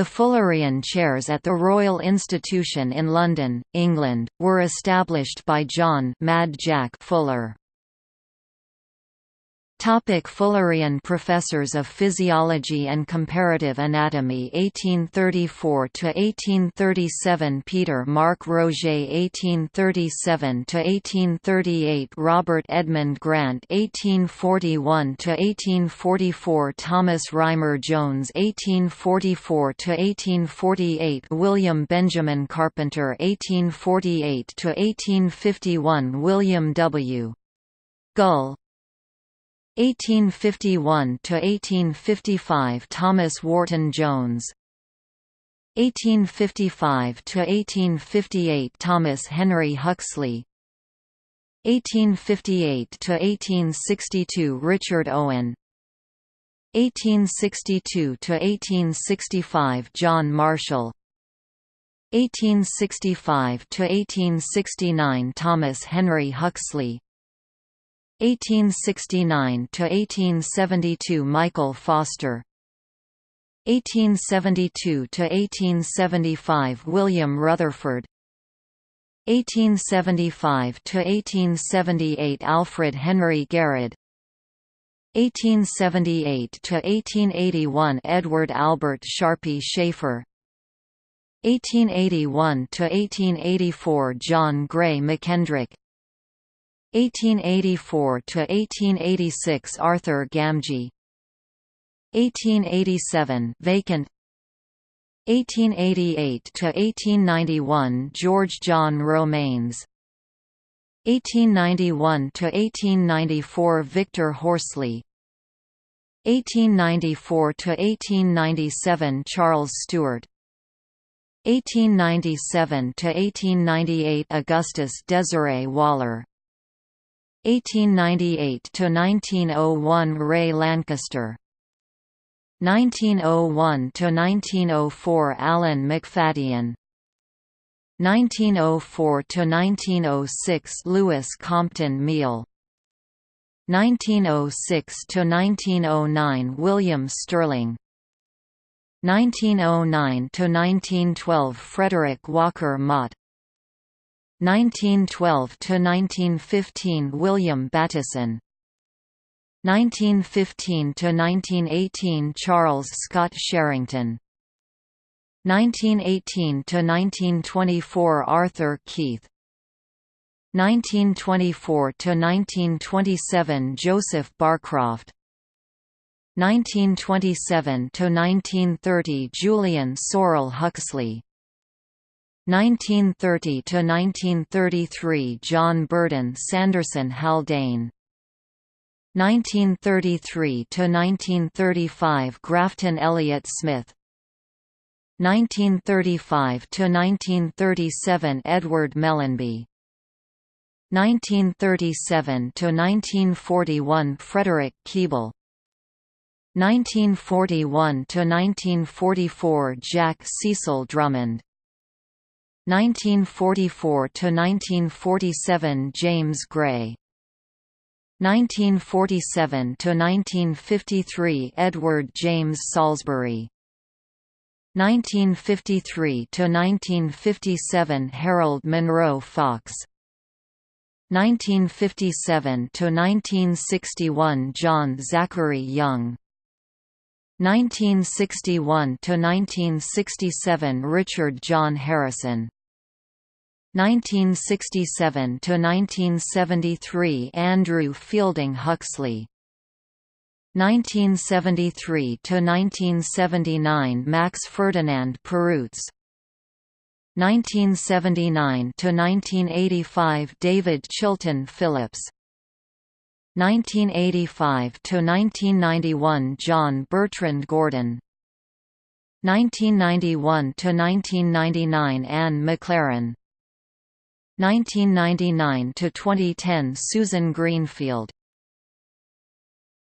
The Fullerian chairs at the Royal Institution in London, England, were established by John Mad Jack Fuller. Topic Fullerian Professors of Physiology and Comparative Anatomy 1834–1837 Peter Mark Roget 1837–1838 Robert Edmund Grant 1841–1844 Thomas Rymer Jones 1844–1848 William Benjamin Carpenter 1848–1851 William W. Gull 1851 to 1855 Thomas Wharton Jones. 1855 to 1858 Thomas Henry Huxley. 1858 to 1862 Richard Owen. 1862 to 1865 John Marshall. 1865 to 1869 Thomas Henry Huxley 1869 to 1872 Michael Foster. 1872 to 1875 William Rutherford. 1875 to 1878 Alfred Henry Garrod. 1878 to 1881 Edward Albert Sharpey-Schafer. 1881 to 1884 John Gray McKendrick 1884 to 1886 Arthur Gamgee. 1887 vacant. 1888 to 1891 George John Romanes. 1891 to 1894 Victor Horsley. 1894 to 1897 Charles Stewart. 1897 to 1898 Augustus Desiree Waller 1898 to 1901 Ray Lankester 1901 to 1904 Alan Macfadyen 1904 to 1906 Louis Compton Miall. 1906 to 1909 William Stirling. 1909 to 1912 Frederick Walker Mott 1912 to 1915 William Bateson. 1915 to 1918 Charles Scott Sherrington. 1918 to 1924 Arthur Keith. 1924 to 1927 Joseph Barcroft. 1927 to 1930 Julian Sorell Huxley 1930 to 1933 John Burdon Sanderson Haldane. 1933 to 1935 Grafton Elliott Smith. 1935 to 1937 Edward Mellanby 1937 to 1941 Frederick Keeble 1941 to 1944 Jack Cecil Drummond 1944 to 1947 James Gray. 1947 to 1953 Edward James Salisbury. 1953 to 1957 Harold Munro Fox. 1957 to 1961 John Zachary Young. 1961 to 1967 Richard John Harrison 1967 to 1973 Andrew Fielding Huxley. 1973 to 1979 Max Ferdinand Perutz. 1979 to 1985 David Chilton Phillips. 1985 to 1991 John Bertrand Gurdon. 1991 to 1999 Anne McLaren 1999 to 2010 Susan Greenfield